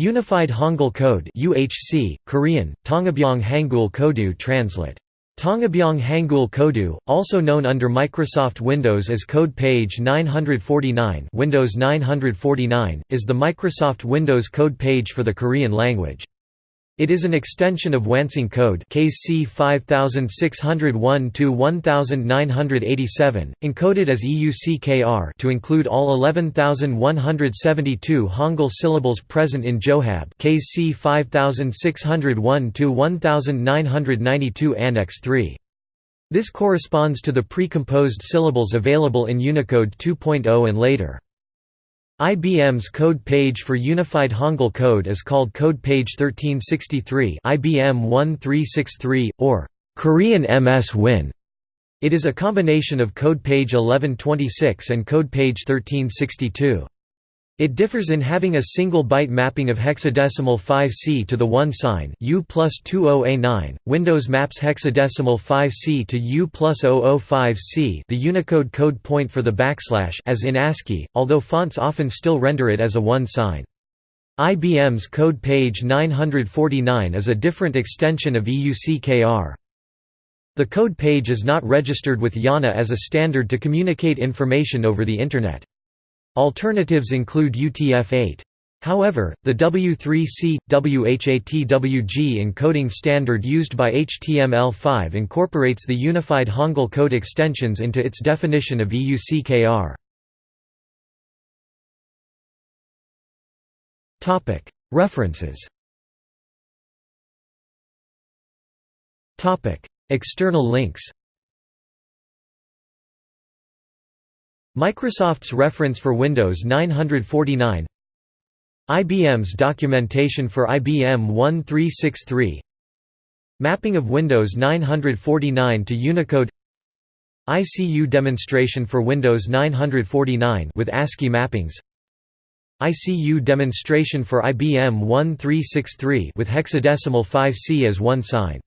Unified Hangul Code UHC, Korean, Tonghapyeong Hangul Kodeu translate. Tonghapyeong Hangul Kodeu, also known under Microsoft Windows as Code Page 949 Windows 949, is the Microsoft Windows code page for the Korean language. It is an extension of Wansung code KC 5601-1987, encoded as EUCKR to include all 11172 Hangul syllables present in Johab KC 5601-1992 Annex 3. This corresponds to the pre-composed syllables available in Unicode 2.0 and later. IBM's code page for Unified Hangul Code is called Code Page 1363 IBM 1363, or Korean MS Win. It is a combination of Code Page 1126 and Code Page 1362. It differs in having a single byte mapping of hexadecimal 5C to the won sign U plus 20A9. Windows maps hexadecimal 5C to U plus 005C the Unicode code point for the backslash as in ASCII, although fonts often still render it as a won sign. IBM's code page 949 is a different extension of EUCKR. The code page is not registered with IANA as a standard to communicate information over the Internet. Alternatives include UTF-8. However, the W3C, WHATWG encoding standard used by HTML5 incorporates the Unified Hangul code extensions into its definition of EUCKR. References External links Microsoft's reference for Windows 949 IBM's documentation for IBM 1363 Mapping of Windows 949 to Unicode. ICU demonstration for Windows 949 with ASCII mappings. ICU demonstration for IBM 1363 with hexadecimal 5C as won sign